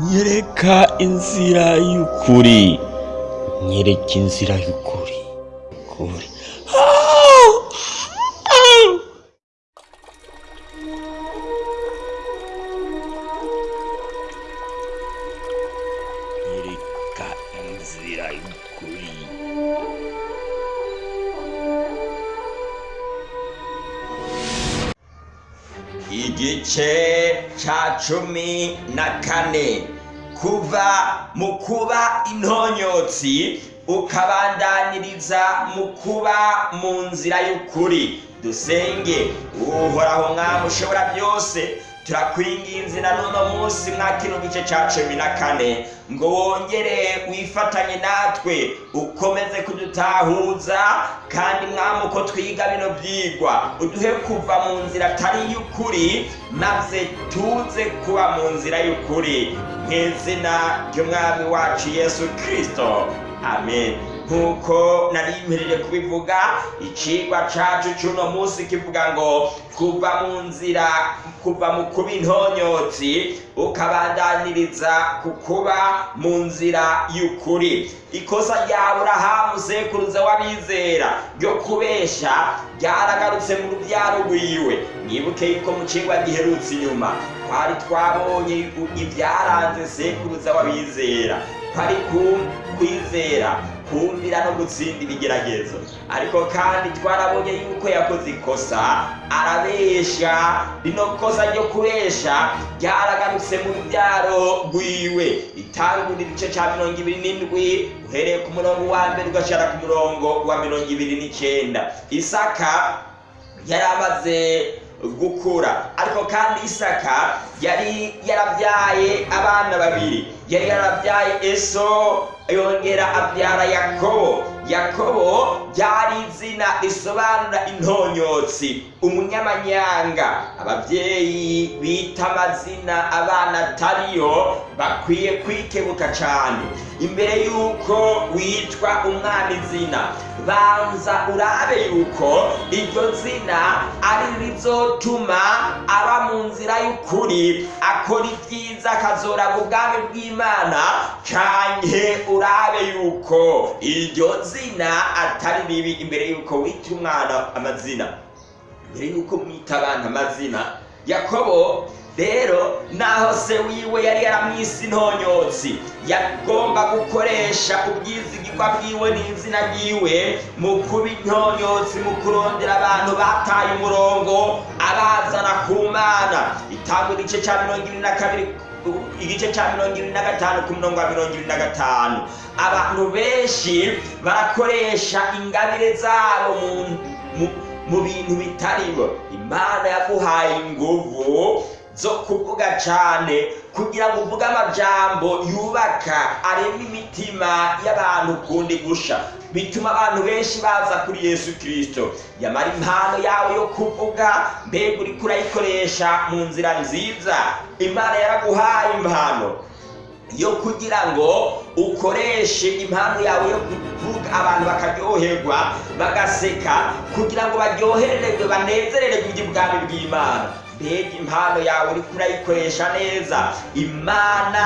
nyereka inzira y'ukuri. Nyereka inzira y'ukuri. Igice ca cumi na kane. Kuva mu kuba intonyotsi ukabandaniriza mu kuba mu nzira y'ukuri. Dusenge uhoraho mwami ushobora byose. Turakwinginze na n'uno munsi mwa kino gice ca cumi na kane. Ngo wongere wifatanye natwe ukomeze kudutahuza kandi mwami uko twiga bino byigwa. Uduhe kuva mu nzira atari y'ukuri maze tuze kuba mu nzira y'ukuri. Nk'izina ry'umwami wacu yesu kirisito amen. Nk'uko nari mperere kubivuga icigwa cacu c'uno munsi kivuga ngo kuva mu nzira kuva mu kuba intonyotsi ukabandaniriza ku kuba mu nzira y'ukuri. Ikosa rya aburahamu sekuruza w'abizera ryo kubesha ryaragarutse mu rubyaro rwiwe. Mwibuke yuko mu cigwa giherutse inyuma twari twabonye ibyaranze sekuruza w'abizera. Kwari kwizera. Kumvira no gutsinda ibigeragezo ariko kandi twarabonye yuko yakoze ikosa arabesha. Rino kosa ryo kubesha ryaragarutse mu rubyaro rwiwe. Itangura igice cya mirongo ibiri n'indwi uhereye ku murongo wa mbere ugashara ku murongo wa mirongo ibiri n'icyenda isaka yari amaze gukura. Ariko kandi isaka yari yarabyaye abana babiri. Yari yarabyaye eso yongera abyara yakobo. Yakobo ryari izina risobanura intonyotsi umunyamanyanga. Ababyeyi bita amazina abana atariyo bakwiye kwikebuka cyane imbere y'uko witwa umwana izina banza urabe yuko iryo zina ari rizotuma aba mu nzira y'ukuri akora ibyiza akazora ubwami bw'imana. Canke urabe yuko iryo zina atari ribi imbere y'uko wita umwana amazina? Mbere y'uko mwita abana amazina? Yakobo rero naho se wiwe yari yaramwise intonyotsi yagomba gukoresha ubwizigirwa bwiwe n'izina ryiwe mu kuba intonyotsi mu kurondera abantu bataye umurongo abazana ku mana. Itanga igice cya mirongo irindwi na kabiri igice cya mirongo irindwi na gatanu ku murongo wa mirongo irindwi na gatanu. Abantu benshi barakoresha ingabire zabo mu bintu bitaribo imana yaguhaye inguvu zo kuvuga cyane kugira ngo uvuge amajambo yubaka arema imitima y'abantu kundi gusha. Bituma abantu benshi baza kuri yesu kirisito yamara impano yawe yo kuvuga mbega uri kurayikoresha mu nzira nziza. Imana yaraguhaye impano yo kugira ngo ukoreshe impano yawe yo kuvuga. Abantu bakaryoherwa bagaseka kugira ngo baryohererwe banezererwe iby'ubwami bw'imana. Mbega impano yawe uri kurayikoresha neza. Imana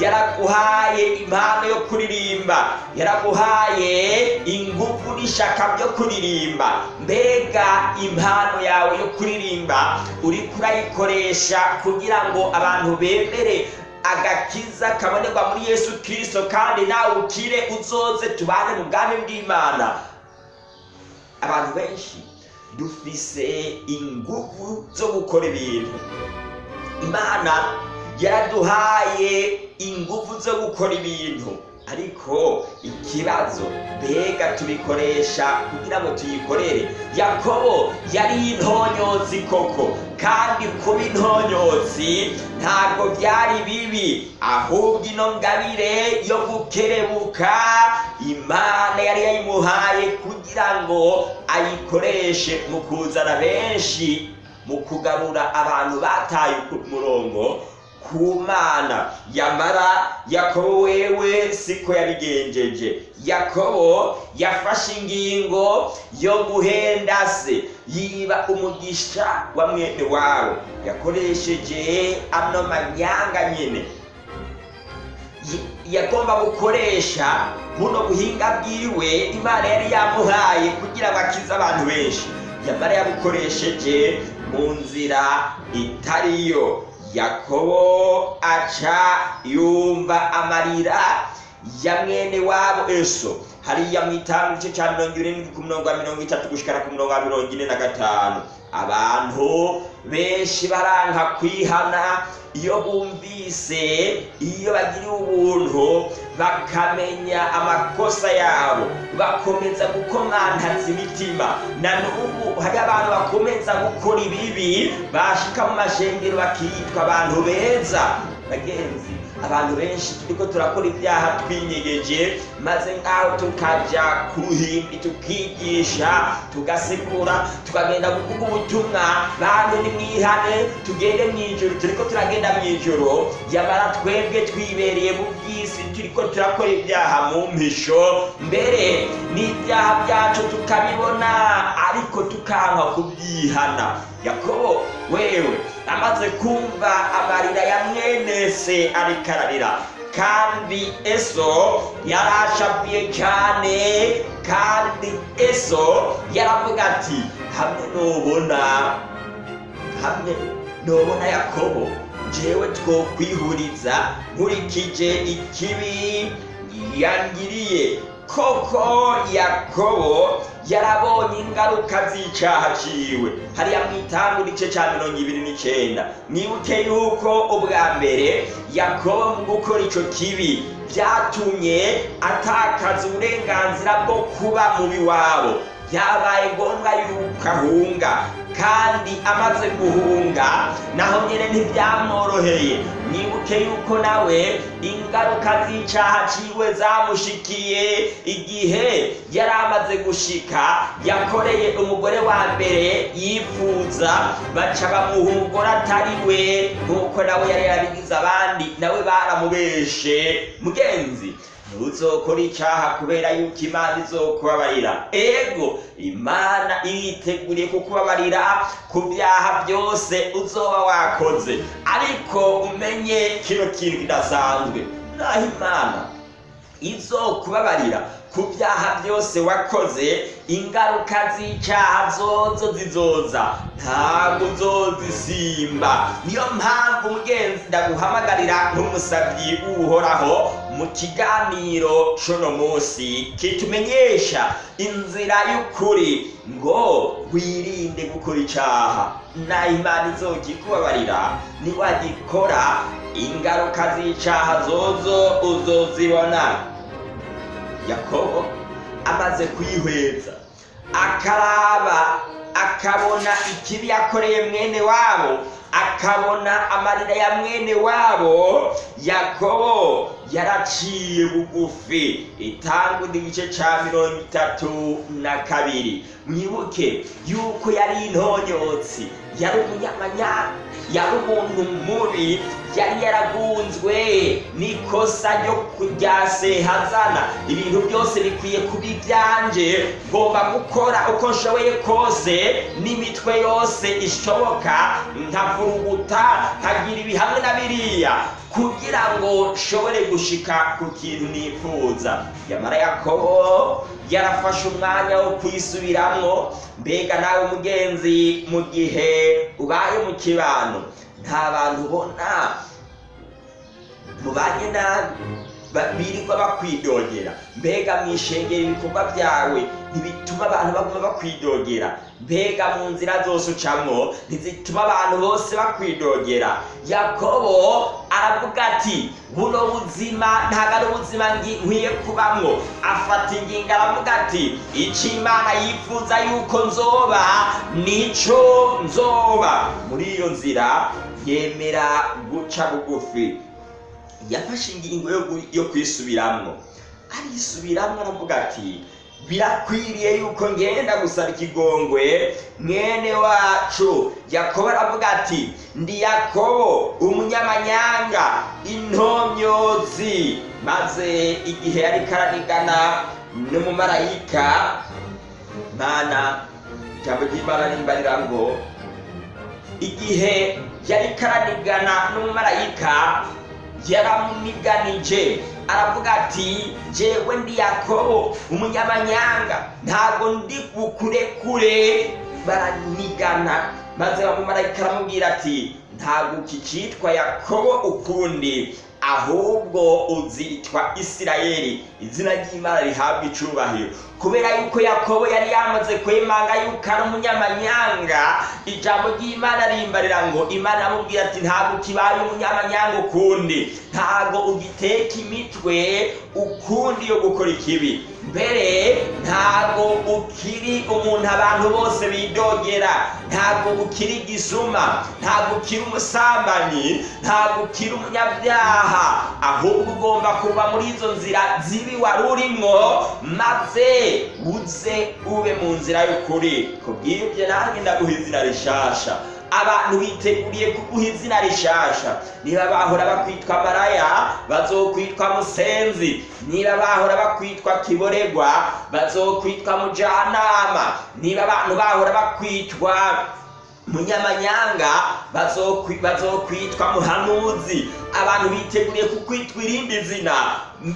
yaraguhaye impano yo kuririmba. Yaraguhaye ingufu n'ishaka byo kuririmba. Mbega impano yawe yo kuririmba. Uri kurayikoresha kugira ngo abantu bemere agakiza kabonerwa muri yesu kirisito kandi nawe ukire uzoze tubane mu bwami bw'imana. Abantu benshi dufise ingufu zo gukora ibintu. Imana yaraduhaye ingufu zo gukora ibintu. Ariko ikibazo mbega tubikoresha kugira ngo tuyikorere. Yakobo yari intonyotsi koko kandi kuba intonyotsi ntabwo byari bibi. Ahubwo ino ngabire yo gukerebuka imana yari yayimuhaye kugira ngo ayikoreshe mu kuzana benshi mu kugarura abantu bataye umurongo ku mana. Yamara yakobo wewe siko yabigenjeje. Yakobo yafashe ingingo yo guhenda se yiba umugisha wa mwene wabo. Yakoresheje ano manyanga nyine yagomba gukoresha buno buhinga bwiwe imana yari yamuhaye kugira ngo akize abantu benshi. Yamara yabukoresheje mu nzira itariyo. Yakobo aca yumva amarira ya mwene wabo eso. Hariya mu itangu igice cya mirongo irindwi ku murongo wa mirongo itatu gushikana ku murongo wa mirongo ine na gatanu. Abantu benshi baranka kwihana iyo bumvise iyo bagiriwe ubuntu bakamenya amakosa yabo. Bakomeza gukomantaza imitima. Na n'ubu hari abantu bakomeza gukora ibibi bashika mu mashengero bakitwa abantu beza. Bagenzi. Abantu benshi turiko turakora ibyaha twinyegeje maze nk'aho tukaja ku ruhimbi tukigisha tugasigura tukagenda kuvuga ubutumwa. Bantu nimwihane tugende mw'ijoro. Turiko turagenda mw'ijoro. Yamara twebwe twibereye mu by'isi turiko turakora ibyaha mu mpisho mbere n'ibyaha byacu tukabibona ariko tukanka kubyihana. Yakobo wewe amaze kumva amarira ya mwene se ariko ararira kandi eso yarashavuye cyane kandi eso yaravuga ati hamwe nubona hamwe nubona yakobo jewe twokwihuriza nkurikije ikibi yangiriye. Koko yakobo yarabonye ingaruka z'icyaha ciwe. Hariya mu itangu igice cya mirongo ibiri n'icyenda. Mwibuke yuko ubwa mbere yakobo mu gukora icyo kibi byatumye atakaza uburenganzira bwo kuba mu biwabo. Byabaye ngombwa yuko ahunga kandi amaze guhunga naho nyine ntibyamworoheye. Mwibuke yuko nawe ingaruka z'icyaha ciwe zamushikiye. Igihe yari amaze gushika yakoreye umugore wa mbere yifuza baca bamuha umugore atari we nk'uko nawe yari yarabigize abandi nawe baramubeshe. Mugenzi ntuzokora icyaha kubera yuko imana izokubabarira. Ego imana iriteguriye kukubabarira ku byaha byose uzoba wakoze. Ariko umenye kino kintu kidasanzwe. Naho imana izokubabarira ku byaha byose wakoze ingaruka z'icyaha zozo zizoza. Ntabwo uzozisimba niyo mpamvu mugenzi ndaguhamagarira nk'umusabyi w'uhoraho mu kiganiro cuno munsi kitumenyesha inzira y'ukuri ngo wirinde gukora icyaha naho imana izokikubabarira niwagikora ingaruka z'icyaha zozo uzozibona. Yakobo amaze kuyihweza akaraba akabona ikibi yakoreye mwene wabo akabona amarira ya mwene wabo yakobo yaraciye bugufi. Itangwa igice cya mirongo itatu na kabiri. Mwibuke yuko yari intonyotsi yari umunyamanyanga yari umuntu mubi yari yaragunzwe n'ikosa ryo kujya sehazana. Ibintu byose bikwiye kuba ibyanje. Ngomba gukora uko nshoboye kose n'imitwe yose ishoboka. Nkavuruguta nkagira ibi hamwe na biriya kugira ngo nshobore gushika ku kintu nifuza. Yamara yakobo yarafashe umwanya wo kuyisubiramwo. Mbega nawe mugenzi mu gihe ubaye mu kibano. Nta bantu ubona mubanye nabi birirwa bakwidogera mbega mwishengera ibikorwa byawe ntibituma abantu baguma bakwidogera mbega mu nzira zose ucamwo ntizituma abantu bose bakwidogera yakobo aravuga ati buno buzima ntabwo ari ubuzima nkwiye kubamwo afata ingingo aravuga ati icyo imana yifuza yuko nzoba nico nzoba muri iyo nzira yemera guca bugufi. Yafashe ingingo yo kwisubiramwo. Arisubiramwo aravuga ati birakwiriye yuko ngenda gusaba ikigongwe mwene wacu. Yakobo aravuga ati ndi yakobo umunyamanyanga intomyozi maze igihe yari karanigana n'umumarayika mana ijambo ry'imana rimbarira ngo igihe yari karanigana n'umumarayika yaramuniganije. Aravuga ati jewe ndi yakobo umunyamanyanga. Ntabwo ndi bukurekure. Baranigana. Maze bamumarayika aramubwira ati ntabwo ukicitwa yakobo ukundi. Ahubwo uzitwa isirayeli izina ry'imana rihabwa icubahiro. Kubera yuko yakobo yari yamaze kwemanga yuko ari umunyamanyanga ijambo ry'imana rimbarira ngo imana iramubwira ati ntabwo ukibaye umunyamanyanga ukundi. Ntabwo ugiteka imitwe ukundi yo gukora ikibi. Mbere ntabwo ukiri umuntu abantu bose bidogera ntabwo ukiri igisuma ntabwo ukiri umusambanyi ntabwo ukiri umunyabyaha ahubwo ugomba kuva muri izo nzira zibi wari urimwo maze uze ube mu nzira y'ukuri. Kubw'ibyo nanjye ndaguha izina rishasha. Abantu biteguriye kuguha izina rishasha. Niba bahora bakwitwa maraya bazokwitwa musenzi. Niba bahora bakwitwa kiboregwa bazokwitwa mujanama. Niba abantu bahora bakwitwa munyamanyanga bazokwi- bazokwitwa muhanuzi. Abantu biteguriye kukwitwa irindi zina.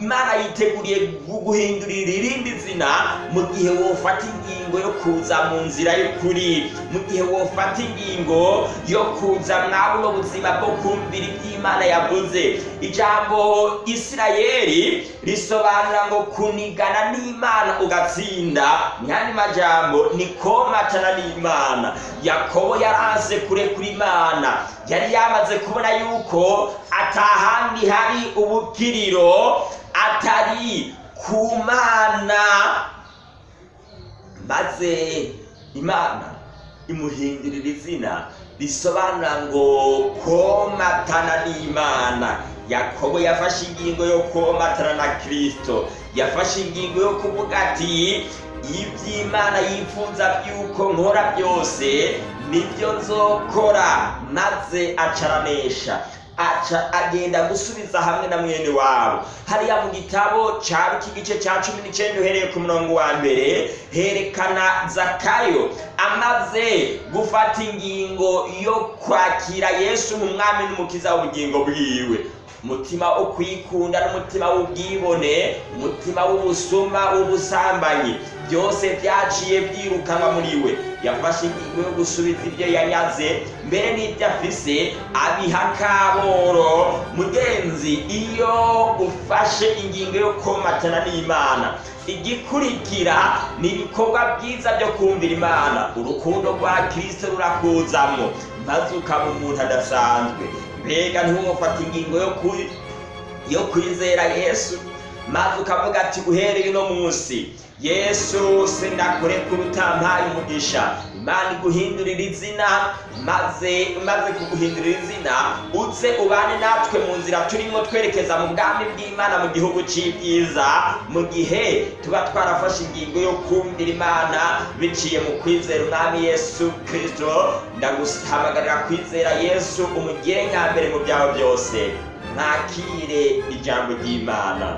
Imana yiteguriye gu- guhindurira irindi zina mu gihe wofata ingingo yo kuza mu nzira y'ukuri mu gihe wofata ingingo yo kuza mwa buno buzima bwo kumvira iby'imana yavuze. Ijambo isirayeli risobanura ngo kunigana n'imana ugatsinda. Mwandi majambo ni komatana n'imana. Yakobo yaranse kurekura imana. Yari yamaze kubona yuko atahandi hari ubukiriro atari ku mana. Maze imana imuhindurira izina risobanura ngo komatana n'imana. Yakobo yafashe ingingo yo komatana na kirisito yafashe ingingo yo kuvuga ati iby'imana yifuza by'uko nkora byose ni byo nzokora. Maze acaranesha aca agenda gusubiza hamwe na mwene wabo. Hariya mu gitabo cya iki gice cya cumi n'icyenda uhereye ku murongo wa mbere herekana zakayo amaze gufata ingingo yo kwakira yesu nk'umwami n'umukiza w'ubugingo bwiwe. Umutima wo kwikunda n'umutima w'ubwibone umutima w'ubusuma w'ubusambanyi byose byaciye byirukanwa muri we. Yafashe ingingo yo gusubiza ibyo yanyaze mbere n'ibyo afise abiha kaboro. Mugenzi iyo ufashe ingingo yo komatana n'imana igikurikira ni ibikorwa byiza byo kumvira imana. Urukundo rwa kirisito rurakuzamo maze ukaba umuntu adasanzwe. Mbega ntiwumufata ingingo yo yo kwizera yesu? Maze ukavuga ati uhereye uno munsi. Yesu sindakurekura utampaye umugisha imana iguhindurira izina maze maze kuguhindurira izina uze ubane natwe mu nzira turimo twerekeza mu bwami bw'imana mu gihugu cy'ibyiza mu gihe tuba twarafashe ingingo yo kumvira imana biciye mu kwizera umwami yesu kirisito ndaguhamagarira kwizera yesu umugire nyambere mu byawe byose. Mwakire ijambo ry'imana.